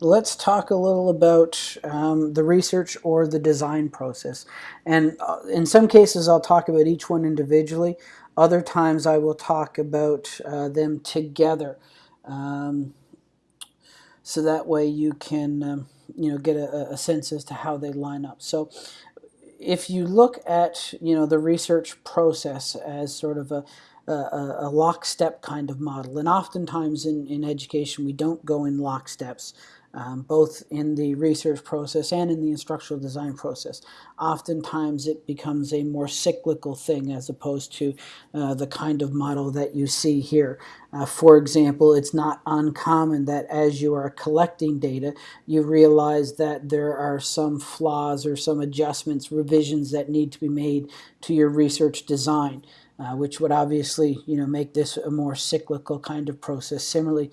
let's talk a little about um, the research or the design process. And uh, in some cases, I'll talk about each one individually. Other times, I will talk about uh, them together. Um, so that way you can um, you know get a, a, sense as to how they line up. So if you look at you know the research process as sort of a a, a lockstep kind of model, and oftentimes in, in education we don't go in locksteps um, both in the research process and in the instructional design process. Oftentimes it becomes a more cyclical thing as opposed to uh, the kind of model that you see here. Uh, for example, it's not uncommon that as you are collecting data, you realize that there are some flaws or some adjustments, revisions that need to be made to your research design. Uh, which would obviously you know make this a more cyclical kind of process. Similarly,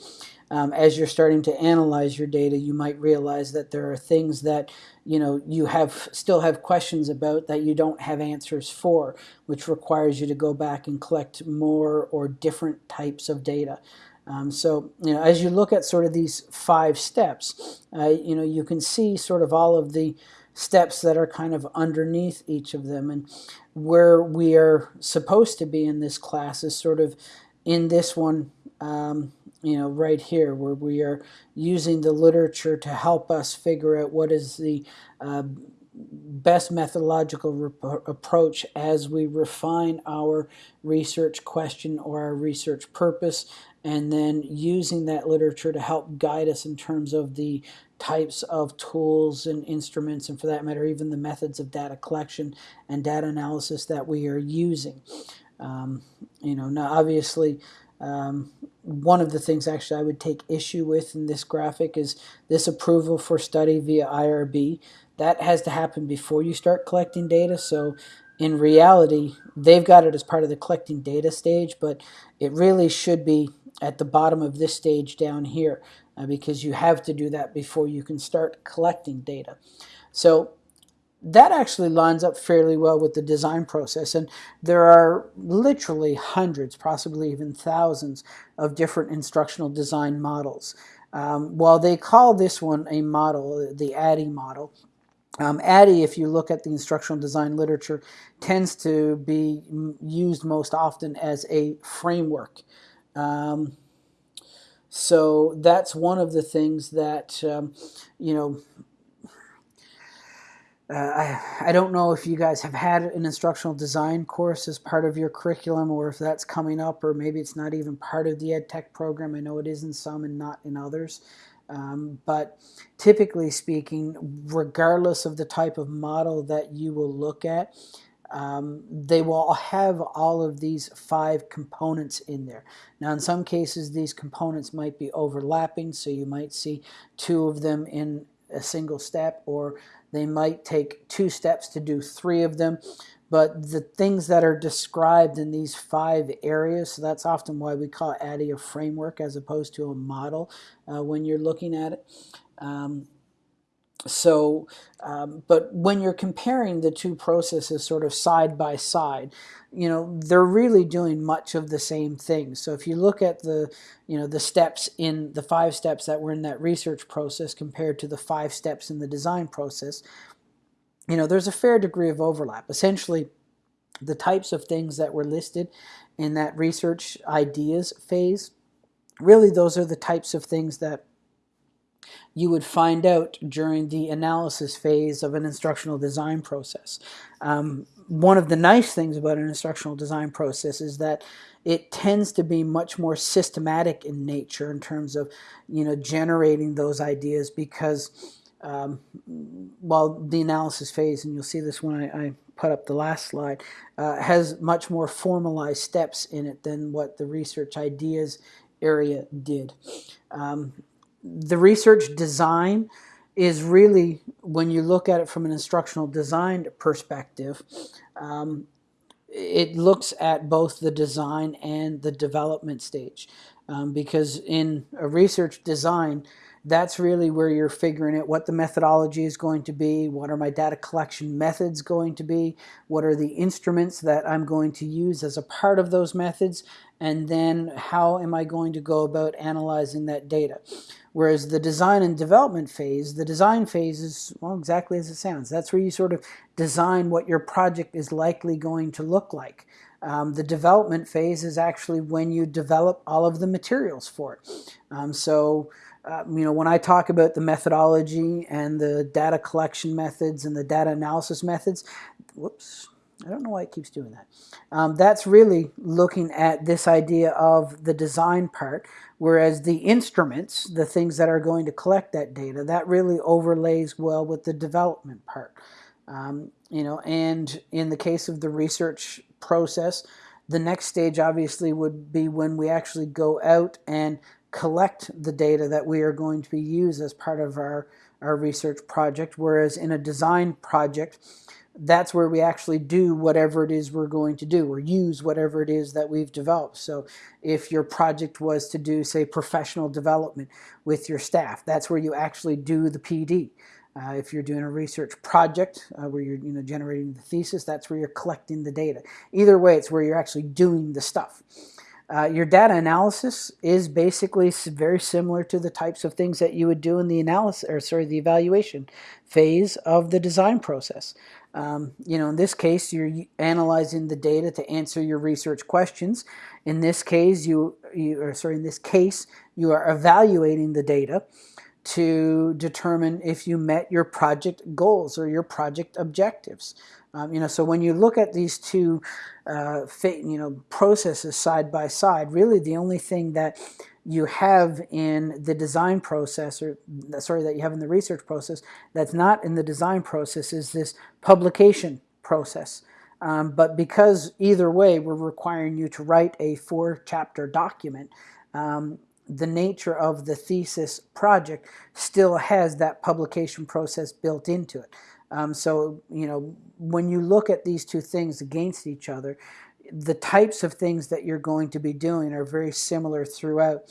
um, as you're starting to analyze your data, you might realize that there are things that you know you have still have questions about that you don't have answers for, which requires you to go back and collect more or different types of data. Um, so you know, as you look at sort of these five steps, uh, you know, you can see sort of all of the steps that are kind of underneath each of them, and where we are supposed to be in this class is sort of in this one. Um, you know, right here where we are using the literature to help us figure out what is the uh, best methodological approach as we refine our research question or our research purpose and then using that literature to help guide us in terms of the types of tools and instruments and for that matter even the methods of data collection and data analysis that we are using. Um, you know, now obviously um, one of the things actually I would take issue with in this graphic is this approval for study via IRB. That has to happen before you start collecting data. So in reality, they've got it as part of the collecting data stage, but it really should be at the bottom of this stage down here uh, because you have to do that before you can start collecting data. So that actually lines up fairly well with the design process. And there are literally hundreds, possibly even thousands, of different instructional design models. Um, while they call this one a model, the ADDIE model, um, ADDIE, if you look at the instructional design literature, tends to be used most often as a framework. Um, so that's one of the things that, um, you know, uh, I, I don't know if you guys have had an instructional design course as part of your curriculum or if that's coming up or maybe it's not even part of the ed tech program. I know it is in some and not in others. Um, but typically speaking, regardless of the type of model that you will look at, um, they will have all of these five components in there. Now in some cases these components might be overlapping so you might see two of them in a single step or they might take two steps to do three of them. But the things that are described in these five areas, so that's often why we call ADDIE a framework as opposed to a model uh, when you're looking at it. Um, so, um, but when you're comparing the two processes sort of side by side, you know, they're really doing much of the same thing. So if you look at the, you know, the steps in the five steps that were in that research process compared to the five steps in the design process, you know, there's a fair degree of overlap. Essentially, the types of things that were listed in that research ideas phase, really those are the types of things that you would find out during the analysis phase of an instructional design process. Um, one of the nice things about an instructional design process is that it tends to be much more systematic in nature in terms of you know generating those ideas because um, while the analysis phase, and you'll see this when I, I put up the last slide, uh, has much more formalized steps in it than what the research ideas area did. Um, the research design is really, when you look at it from an instructional design perspective, um, it looks at both the design and the development stage. Um, because in a research design, that's really where you're figuring out what the methodology is going to be, what are my data collection methods going to be, what are the instruments that I'm going to use as a part of those methods, and then how am I going to go about analyzing that data. Whereas the design and development phase, the design phase is, well, exactly as it sounds. That's where you sort of design what your project is likely going to look like. Um, the development phase is actually when you develop all of the materials for it. Um, so, uh, you know, when I talk about the methodology and the data collection methods and the data analysis methods, whoops, I don't know why it keeps doing that. Um, that's really looking at this idea of the design part, whereas the instruments, the things that are going to collect that data, that really overlays well with the development part. Um, you know, and in the case of the research process, the next stage obviously would be when we actually go out and collect the data that we are going to be used as part of our, our research project, whereas in a design project, that's where we actually do whatever it is we're going to do or use whatever it is that we've developed. So if your project was to do, say, professional development with your staff, that's where you actually do the PD. Uh, if you're doing a research project uh, where you're you know, generating the thesis, that's where you're collecting the data. Either way, it's where you're actually doing the stuff. Uh, your data analysis is basically very similar to the types of things that you would do in the analysis, or sorry, the evaluation phase of the design process. Um, you know, in this case, you're analyzing the data to answer your research questions. In this case, you, you or sorry, in this case, you are evaluating the data to determine if you met your project goals or your project objectives. Um, you know, so when you look at these two, uh, you know, processes side by side, really the only thing that you have in the design process, or sorry, that you have in the research process, that's not in the design process is this publication process. Um, but because either way, we're requiring you to write a four chapter document, um, the nature of the thesis project still has that publication process built into it. Um, so, you know, when you look at these two things against each other, the types of things that you're going to be doing are very similar throughout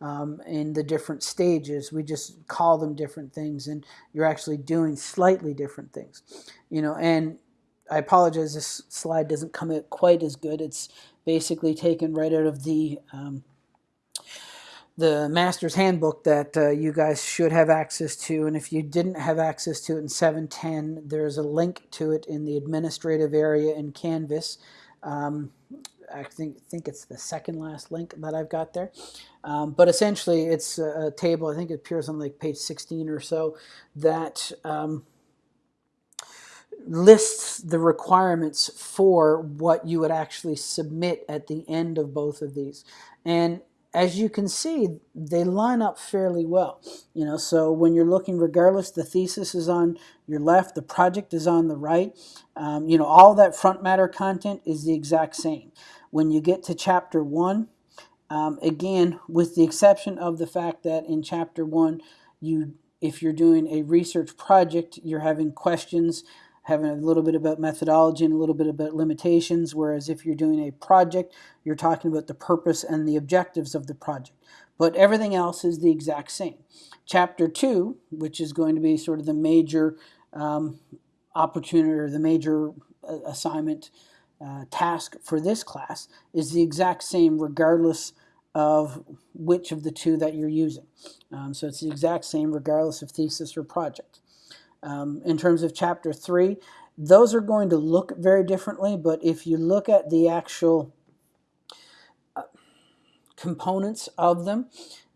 um, in the different stages. We just call them different things, and you're actually doing slightly different things. You know, and I apologize, this slide doesn't come out quite as good. It's basically taken right out of the um, the master's handbook that uh, you guys should have access to and if you didn't have access to it in 710 there's a link to it in the administrative area in Canvas. Um, I think think it's the second last link that I've got there. Um, but essentially it's a, a, table I think it appears on like page 16 or so that um, lists the requirements for what you would actually submit at the end of both of these. And as you can see, they line up fairly well. You know, so when you're looking, regardless, the thesis is on your left, the project is on the right. Um, you know, all that front matter content is the exact same. When you get to chapter one, um, again, with the exception of the fact that in chapter one, you if you're doing a research project, you're having questions having a little bit about methodology and a little bit about limitations, whereas if you're doing a project, you're talking about the purpose and the objectives of the project. But everything else is the exact same. Chapter 2, which is going to be sort of the major um, opportunity or the major uh, assignment uh, task for this class, is the exact same regardless of which of the two that you're using. Um, so it's the exact same regardless of thesis or project. Um, in terms of chapter 3, those are going to look very differently, but if you look at the actual uh, components of them,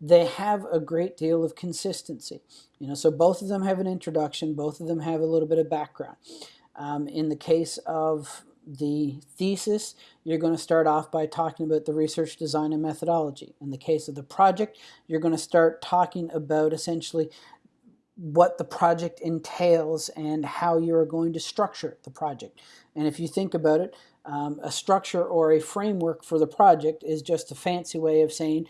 they have a great deal of consistency. You know, so both of them have an introduction, both of them have a little bit of background. Um, in the case of the thesis, you're going to start off by talking about the research design and methodology. In the case of the project, you're going to start talking about essentially what the project entails and how you're going to structure the project. And if you think about it, um, a structure or a framework for the project is just a fancy way of saying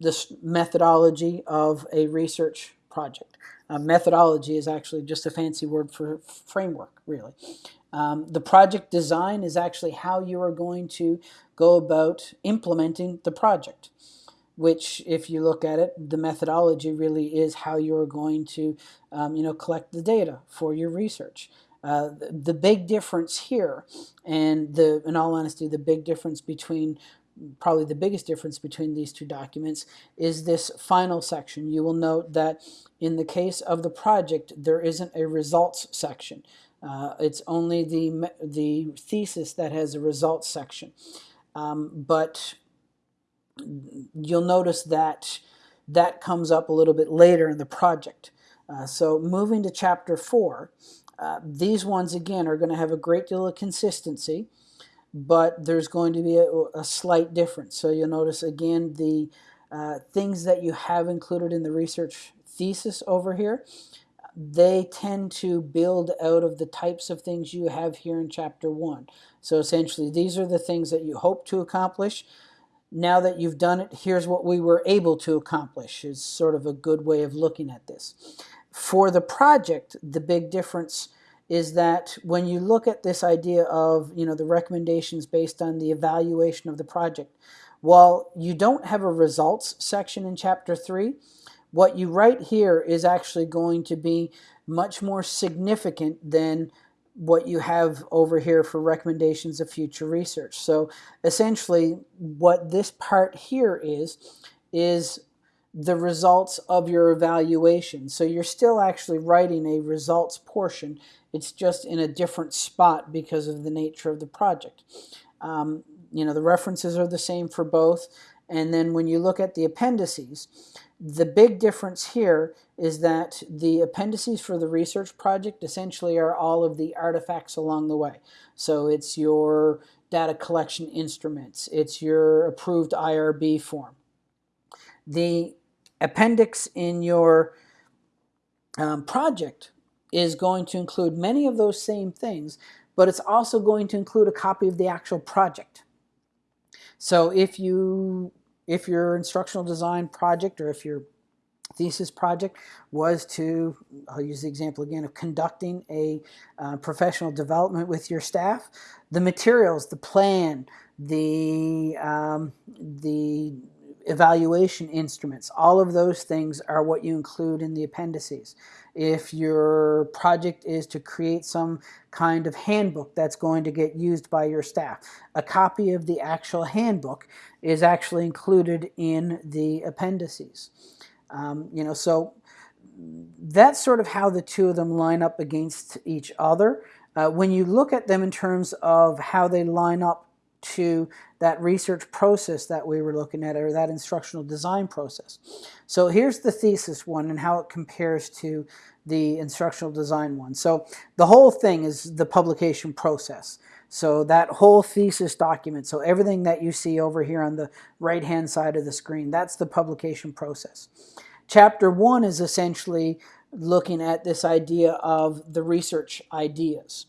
this methodology of a research project. Uh, methodology is actually just a fancy word for framework, really. Um, the project design is actually how you are going to go about implementing the project which if you look at it, the methodology really is how you're going to um, you know, collect the data for your research. Uh, the, the, big difference here, and the, in all honesty, the big difference between probably the biggest difference between these two documents is this final section. You will note that in the case of the project, there isn't a results section. Uh, it's only the, the thesis that has a results section. Um, but you'll notice that that comes up a little bit later in the project. Uh, so moving to chapter 4, uh, these ones again are going to have a great deal of consistency, but there's going to be a, a slight difference. So you'll notice again the uh, things that you have included in the research thesis over here, they tend to build out of the types of things you have here in chapter 1. So essentially these are the things that you hope to accomplish now that you've done it, here's what we were able to accomplish is sort of a good way of looking at this. For the project, the big difference is that when you look at this idea of you know the recommendations based on the evaluation of the project, while you don't have a results section in chapter 3, what you write here is actually going to be much more significant than what you have over here for recommendations of future research. So essentially what this part here is, is the results of your evaluation. So you're still actually writing a results portion. It's just in a different spot because of the nature of the project. Um, you know, the references are the same for both. And then when you look at the appendices, the big difference here is that the appendices for the research project essentially are all of the artifacts along the way. So it's your data collection instruments, it's your approved IRB form. The appendix in your um, project is going to include many of those same things, but it's also going to include a copy of the actual project. So if you if your instructional design project or if your thesis project was to, I'll use the example again of conducting a uh, professional development with your staff, the materials, the plan, the, um, the evaluation instruments, all of those things are what you include in the appendices. If your project is to create some kind of handbook that's going to get used by your staff, a copy of the actual handbook is actually included in the appendices. Um, you know, so that's sort of how the two of them line up against each other. Uh, when you look at them in terms of how they line up to that research process that we were looking at, or that instructional design process. So here's the thesis one and how it compares to the instructional design one. So the whole thing is the publication process. So that whole thesis document, so everything that you see over here on the right-hand side of the screen, that's the publication process. Chapter one is essentially looking at this idea of the research ideas.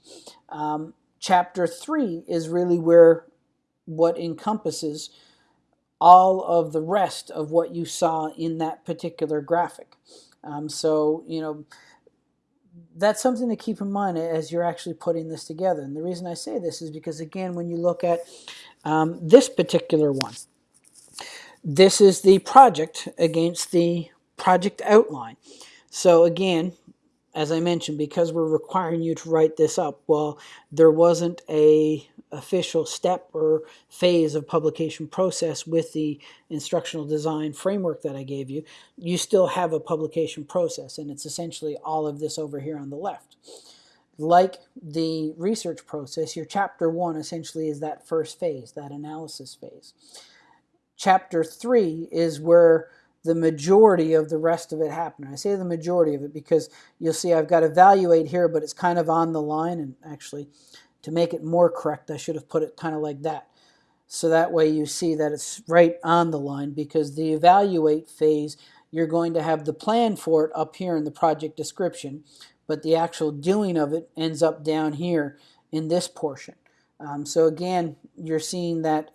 Um, chapter three is really where what encompasses all of the rest of what you saw in that particular graphic. Um, so, you know, that's something to keep in mind as you're actually putting this together. And the reason I say this is because, again, when you look at um, this particular one, this is the project against the project outline. So again, as I mentioned, because we're requiring you to write this up, well, there wasn't a official step or phase of publication process with the instructional design framework that I gave you, you still have a publication process, and it's essentially all of this over here on the left. Like the research process, your chapter one essentially is that first phase, that analysis phase. Chapter three is where the majority of the rest of it happened. I say the majority of it because you'll see I've got evaluate here, but it's kind of on the line, and actually to make it more correct, I should have put it kind of like that. So that way you see that it's right on the line because the evaluate phase, you're going to have the plan for it up here in the project description, but the actual doing of it ends up down here in this portion. Um, so again, you're seeing that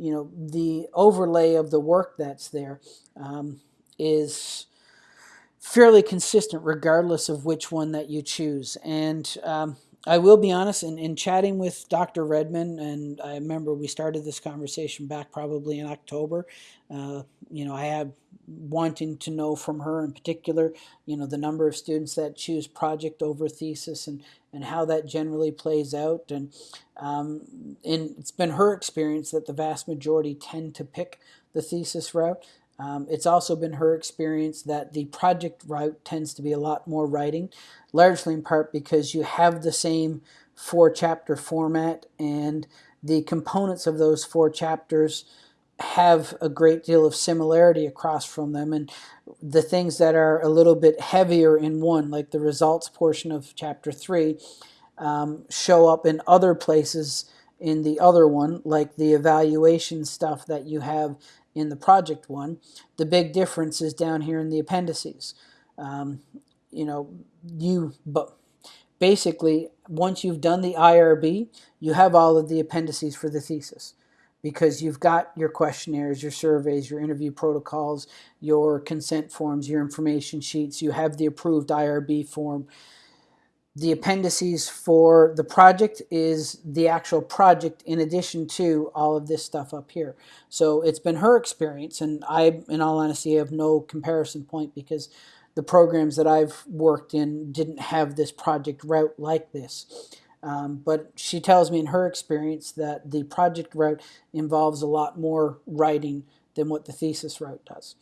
you know the overlay of the work that's there um, is fairly consistent regardless of which one that you choose. And um, I will be honest, in, in chatting with Dr. Redman, and I remember we started this conversation back probably in October. Uh, you know, I had wanting to know from her in particular, you know, the number of students that choose project over thesis and, and how that generally plays out. And um, in, it's been her experience that the vast majority tend to pick the thesis route. Um, it's also been her experience that the project route tends to be a lot more writing, largely in part because you have the same four chapter format and the components of those four chapters have a great deal of similarity across from them and the things that are a little bit heavier in one like the results portion of chapter 3 um, show up in other places in the other one like the evaluation stuff that you have in the project one. The big difference is down here in the appendices. Um, you know, you but basically once you've done the IRB, you have all of the appendices for the thesis because you've got your questionnaires, your surveys, your interview protocols, your consent forms, your information sheets, you have the approved IRB form the appendices for the project is the actual project in addition to all of this stuff up here. So it's been her experience, and I, in all honesty, have no comparison point because the programs that I've worked in didn't have this project route like this. Um, but she tells me in her experience that the project route involves a lot more writing than what the thesis route does.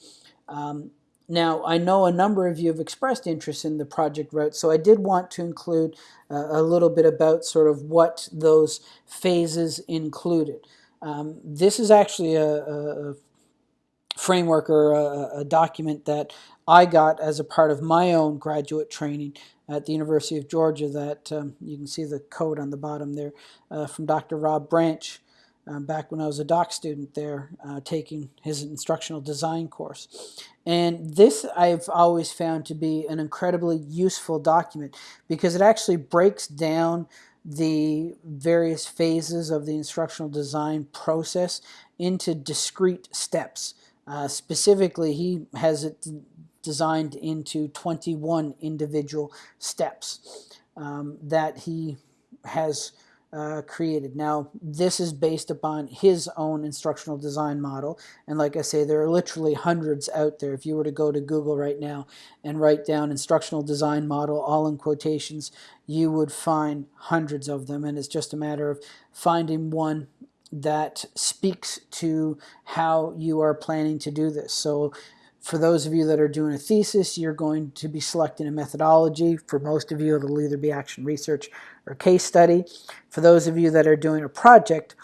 Um, now, I know a number of you have expressed interest in the project route, so I did want to include uh, a little bit about sort of what those phases included. Um, this is actually a, a framework or a, a, document that I got as a part of my own graduate training at the University of Georgia that um, you can see the code on the bottom there uh, from Dr. Rob Branch um, back when I was a doc student there uh, taking his instructional design course. And this I've always found to be an incredibly useful document because it actually breaks down the various phases of the instructional design process into discrete steps. Uh, specifically, he has it designed into 21 individual steps um, that he has uh, created. Now, this is based upon his own instructional design model. And like I say, there are literally hundreds out there. If you were to go to Google right now and write down instructional design model, all in quotations, you would find hundreds of them. And it's just a matter of finding one that speaks to how you are planning to do this. So for those of you that are doing a thesis, you're going to be selecting a methodology. For most of you, it'll either be action research or case study. For those of you that are doing a project,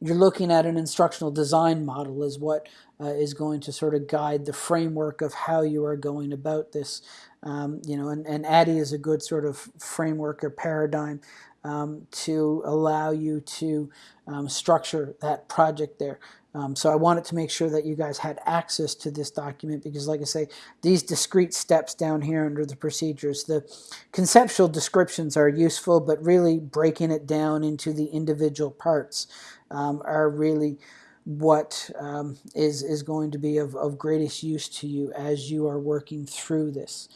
you're looking at an instructional design model is what uh, is going to sort of guide the framework of how you are going about this. Um, you know, and, and ADDIE is a good sort of framework or paradigm um, to allow you to um, structure that project there. Um, so I wanted to make sure that you guys had access to this document because like I say, these discrete steps down here under the procedures, the conceptual descriptions are useful, but really breaking it down into the individual parts um, are really what um, is is going to be of, of greatest use to you as you are working through this.